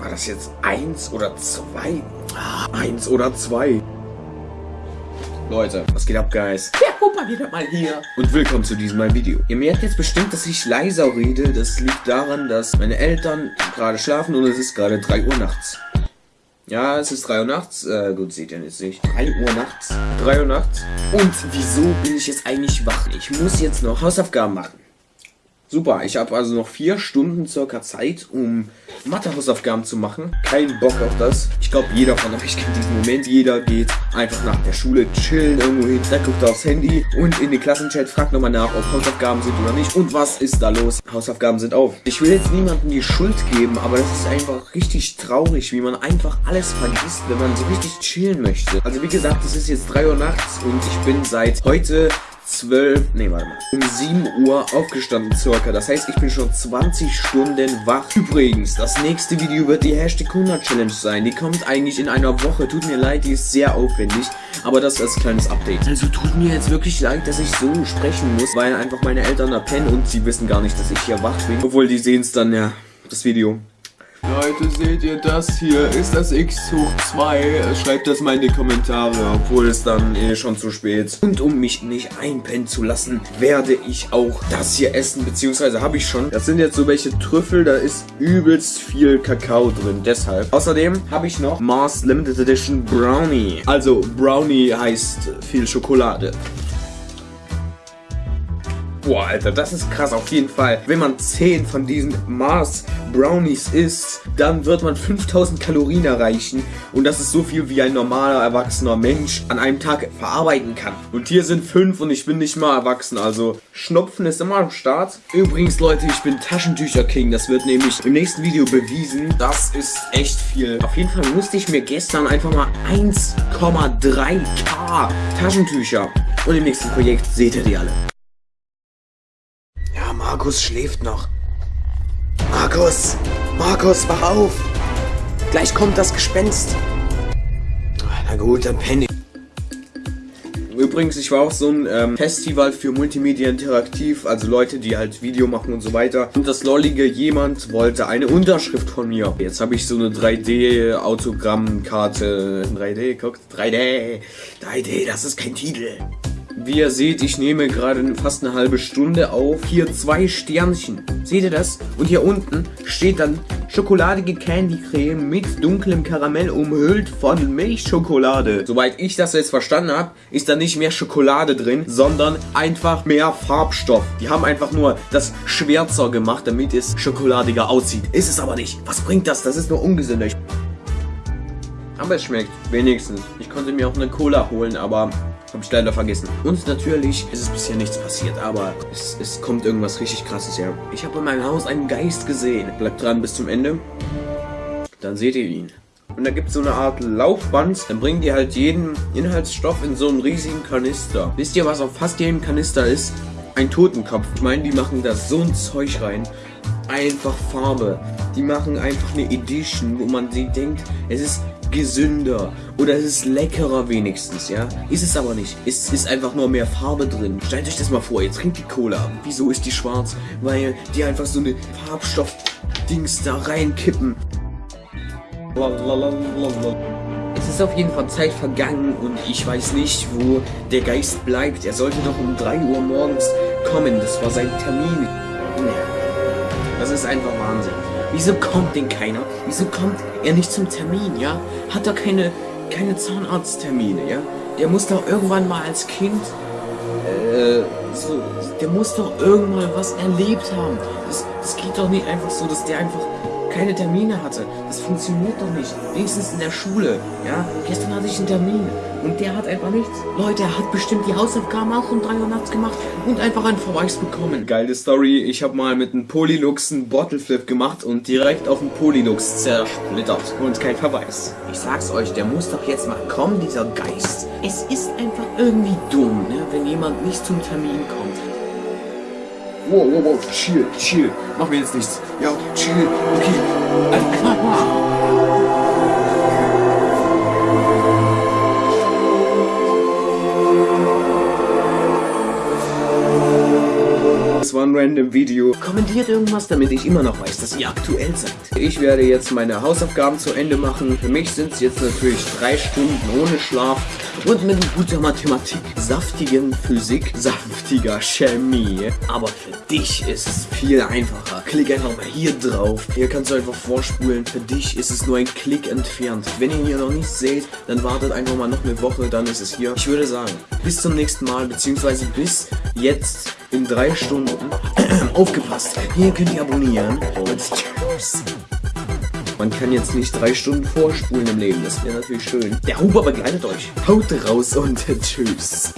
war das jetzt eins oder zwei? Ah, eins oder zwei. Leute, was geht ab, Guys? Der Opa wieder mal hier. Und willkommen zu diesem mal Video. Ihr merkt jetzt bestimmt, dass ich leiser rede. Das liegt daran, dass meine Eltern gerade schlafen und es ist gerade 3 Uhr nachts. Ja, es ist 3 Uhr nachts. Äh, gut, seht ihr jetzt nicht. 3 Uhr nachts. 3 Uhr nachts. Und wieso bin ich jetzt eigentlich wach? Ich muss jetzt noch Hausaufgaben machen. Super, ich habe also noch vier Stunden circa Zeit, um Mathehausaufgaben zu machen. Kein Bock auf das. Ich glaube, jeder von euch kennt diesen Moment. Jeder geht einfach nach der Schule chillen irgendwo hin, dann guckt aufs Handy und in den Klassenchat fragt nochmal nach, ob Hausaufgaben sind oder nicht. Und was ist da los? Hausaufgaben sind auf. Ich will jetzt niemandem die Schuld geben, aber das ist einfach richtig traurig, wie man einfach alles vergisst, wenn man so richtig chillen möchte. Also wie gesagt, es ist jetzt 3 Uhr nachts und ich bin seit heute 12, nee, warte mal, um 7 Uhr aufgestanden circa. Das heißt, ich bin schon 20 Stunden wach. Übrigens, das nächste Video wird die Hashtag 100 Challenge sein. Die kommt eigentlich in einer Woche. Tut mir leid, die ist sehr aufwendig. Aber das als kleines Update. Also tut mir jetzt wirklich leid, dass ich so sprechen muss, weil einfach meine Eltern da pennen und sie wissen gar nicht, dass ich hier wach bin. Obwohl, die sehen es dann, ja, das Video. Leute, seht ihr das hier? Ist das x hoch 2? Schreibt das mal in die Kommentare, obwohl es dann eh schon zu spät. Und um mich nicht einpennen zu lassen, werde ich auch das hier essen, beziehungsweise habe ich schon. Das sind jetzt so welche Trüffel, da ist übelst viel Kakao drin, deshalb. Außerdem habe ich noch Mars Limited Edition Brownie. Also Brownie heißt viel Schokolade. Boah, Alter, das ist krass auf jeden Fall. Wenn man 10 von diesen Mars Brownies isst, dann wird man 5000 Kalorien erreichen. Und das ist so viel, wie ein normaler, erwachsener Mensch an einem Tag verarbeiten kann. Und hier sind 5 und ich bin nicht mal erwachsen. Also Schnupfen ist immer am Start. Übrigens, Leute, ich bin Taschentücher-King. Das wird nämlich im nächsten Video bewiesen. Das ist echt viel. Auf jeden Fall musste ich mir gestern einfach mal 1,3k Taschentücher. Und im nächsten Projekt seht ihr die alle. Markus schläft noch. Markus! Markus, wach auf! Gleich kommt das Gespenst. Na gut, dann penne ich. Übrigens, ich war auf so ein ähm, Festival für Multimedia Interaktiv, also Leute, die halt Video machen und so weiter. Und das lollige jemand wollte eine Unterschrift von mir. Jetzt habe ich so eine 3D-Autogrammkarte. 3D, guckt, 3D. 3D, das ist kein Titel. Wie ihr seht, ich nehme gerade fast eine halbe Stunde auf. Hier zwei Sternchen. Seht ihr das? Und hier unten steht dann schokoladige Candy Creme mit dunklem Karamell umhüllt von Milchschokolade. Soweit ich das jetzt verstanden habe, ist da nicht mehr Schokolade drin, sondern einfach mehr Farbstoff. Die haben einfach nur das schwärzer gemacht, damit es schokoladiger aussieht. Ist es aber nicht. Was bringt das? Das ist nur ungesünder. Aber es schmeckt. Wenigstens. Ich konnte mir auch eine Cola holen, aber habe ich leider vergessen. Und natürlich ist es bisher nichts passiert, aber es, es kommt irgendwas richtig krasses her. Ich habe in meinem Haus einen Geist gesehen. Bleibt dran bis zum Ende. Dann seht ihr ihn. Und da gibt es so eine Art Laufband. Dann bringt ihr halt jeden Inhaltsstoff in so einen riesigen Kanister. Wisst ihr, was auf fast jedem Kanister ist? Ein Totenkopf. Ich meine, die machen da so ein Zeug rein. Einfach Farbe. Die machen einfach eine Edition, wo man sich denkt, es ist gesünder oder es ist leckerer wenigstens, ja? Ist es aber nicht. Es ist einfach nur mehr Farbe drin. Stellt euch das mal vor, ihr trinkt die Cola. Wieso ist die schwarz? Weil die einfach so eine Farbstoff-Dings da reinkippen. Es ist auf jeden Fall Zeit vergangen und ich weiß nicht, wo der Geist bleibt. Er sollte doch um 3 Uhr morgens kommen. Das war sein Termin. Das ist einfach Wahnsinn. Wieso kommt denn keiner? Wieso kommt er nicht zum Termin, ja? Hat er keine, keine Zahnarzttermine, ja? Der muss doch irgendwann mal als Kind, äh, so, der muss doch irgendwann was erlebt haben. Das, das geht doch nicht einfach so, dass der einfach keine Termine hatte. Das funktioniert doch nicht. Wenigstens in der Schule. Ja, gestern hatte ich einen Termin und der hat einfach nichts. Leute, er hat bestimmt die Hausaufgaben auch um 3 Uhr nachts gemacht und einfach einen Verweis bekommen. Geile Story. Ich habe mal mit einem Polylux einen Bottleflip gemacht und direkt auf den Polylux zersplittert. Und kein Verweis. Ich sag's euch, der muss doch jetzt mal kommen, dieser Geist. Es ist einfach irgendwie dumm, ne, wenn jemand nicht zum Termin kommt. Wow, wow, wow, chill, chill. Mach mir jetzt nichts. Ja, chill, okay. Das war ein random dem Video. Kommentiert irgendwas, damit ich immer noch weiß, dass ihr aktuell seid. Ich werde jetzt meine Hausaufgaben zu Ende machen. Für mich sind es jetzt natürlich drei Stunden ohne Schlaf und mit guter Mathematik, saftigen Physik, saftiger Chemie. Aber für dich ist es viel einfacher. Klick einfach mal hier drauf. Hier kannst du einfach vorspulen. Für dich ist es nur ein Klick entfernt. Wenn ihr hier noch nicht seht, dann wartet einfach mal noch eine Woche, dann ist es hier. Ich würde sagen, bis zum nächsten Mal, beziehungsweise bis jetzt in drei Stunden. Aufgepasst, hier könnt ihr abonnieren und tschüss. Man kann jetzt nicht drei Stunden vorspulen im Leben, das wäre natürlich schön. Der Huber begleitet euch. Haut raus und tschüss.